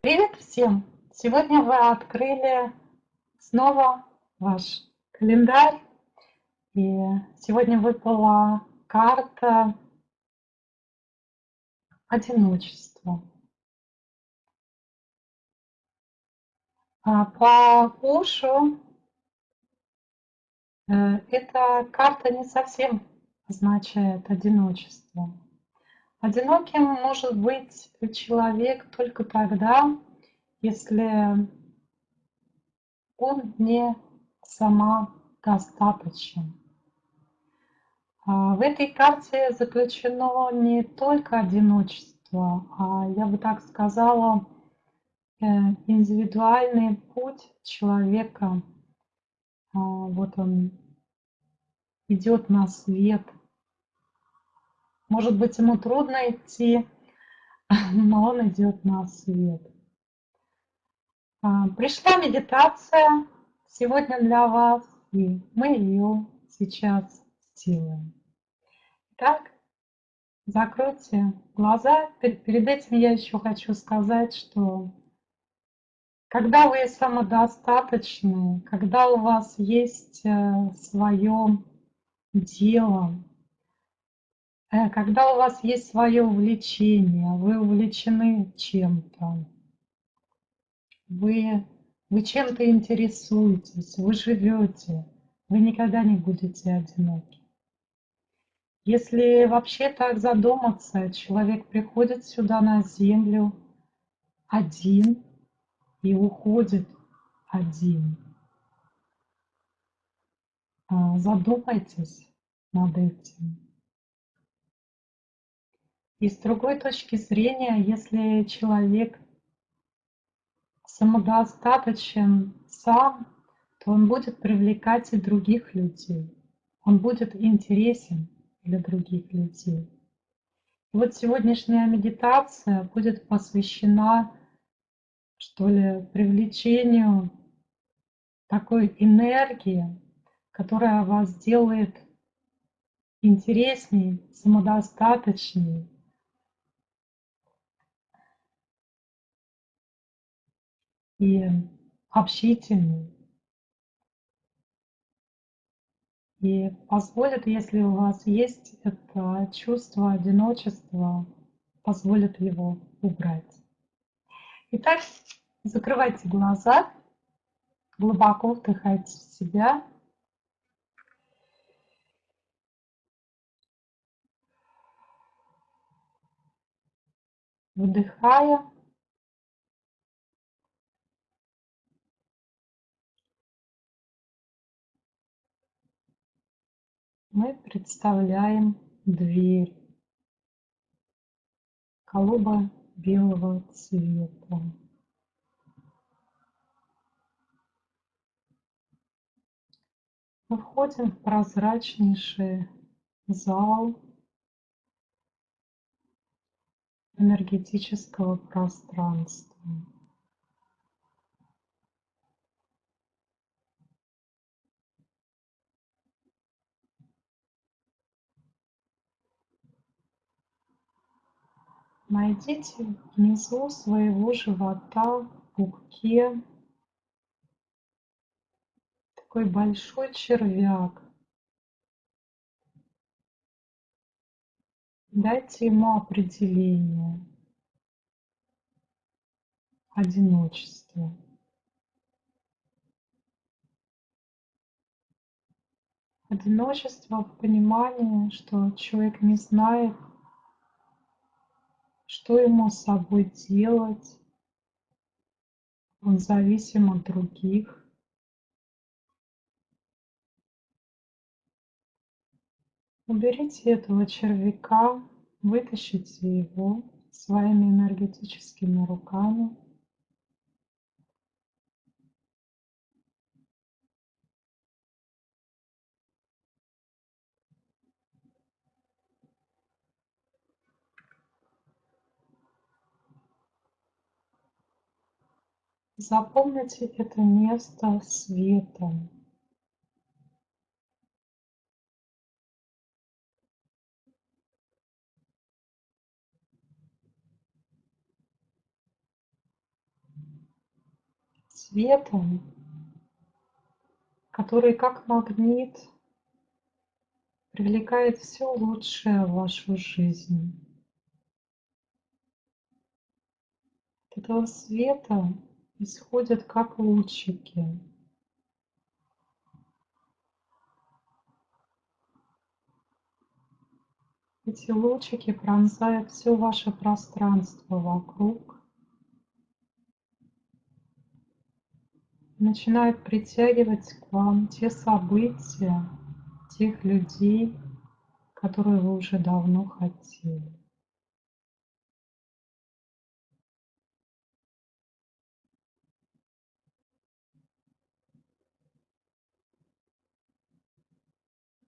Привет всем! Сегодня вы открыли снова ваш календарь. И сегодня выпала карта одиночества. А по ушу э, эта карта не совсем означает одиночество. Одиноким может быть человек только тогда, если он не самодостаточен. А в этой карте заключено не только одиночество, а я бы так сказала, э, индивидуальный путь человека. А, вот он идет на свет – может быть, ему трудно идти, но он идет на свет. А, пришла медитация сегодня для вас, и мы ее сейчас сделаем. Итак, закройте глаза. Перед этим я еще хочу сказать, что когда вы самодостаточны, когда у вас есть э, свое дело, когда у вас есть свое увлечение, вы увлечены чем-то, вы, вы чем-то интересуетесь, вы живете, вы никогда не будете одиноки. Если вообще так задуматься, человек приходит сюда на землю один и уходит один. А, задумайтесь над этим. И с другой точки зрения, если человек самодостаточен сам, то он будет привлекать и других людей. Он будет интересен для других людей. И вот сегодняшняя медитация будет посвящена, что ли, привлечению такой энергии, которая вас делает интересней, самодостаточней, и общительный. И позволит, если у вас есть это чувство одиночества, позволит его убрать. Итак, закрывайте глаза, глубоко вдыхайте в себя. Вдыхая, мы представляем дверь голубо белого цвета. Мы входим в прозрачнейший зал энергетического пространства. Найдите внизу своего живота в пупке такой большой червяк. Дайте ему определение. Одиночество. Одиночество в понимании, что человек не знает, что ему с собой делать? Он зависим от других. Уберите этого червяка, вытащите его своими энергетическими руками. Запомните это место светом. светом, который как магнит привлекает все лучшее в вашу жизнь. От этого света исходят как лучики. Эти лучики пронзают все ваше пространство вокруг. Начинают притягивать к вам те события, тех людей, которые вы уже давно хотели.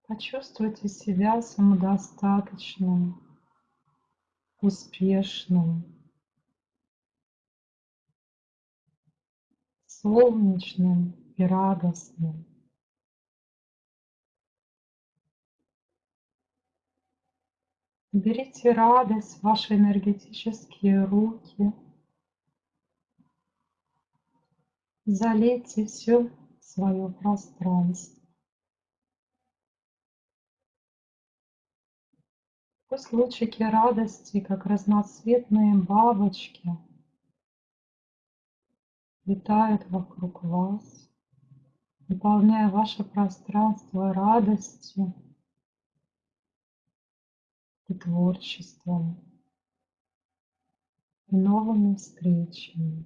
Почувствуйте себя самодостаточным, успешным, солнечным и радостным. Берите радость в ваши энергетические руки. Залейте все свое пространство. Пусть лучики радости, как разноцветные бабочки, летают вокруг вас, наполняя ваше пространство радостью и творчеством, и новыми встречами.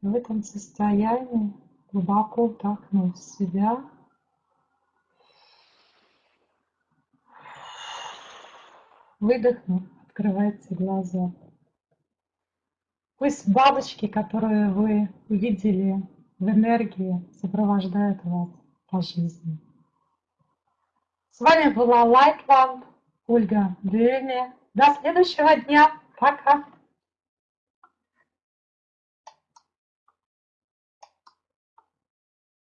В этом состоянии, глубоко вдохнув себя, Выдохнув, открывайте глаза. Пусть бабочки, которые вы увидели в энергии, сопровождают вас по жизни. С вами была Lightland, Ольга Древняя. До следующего дня. Пока.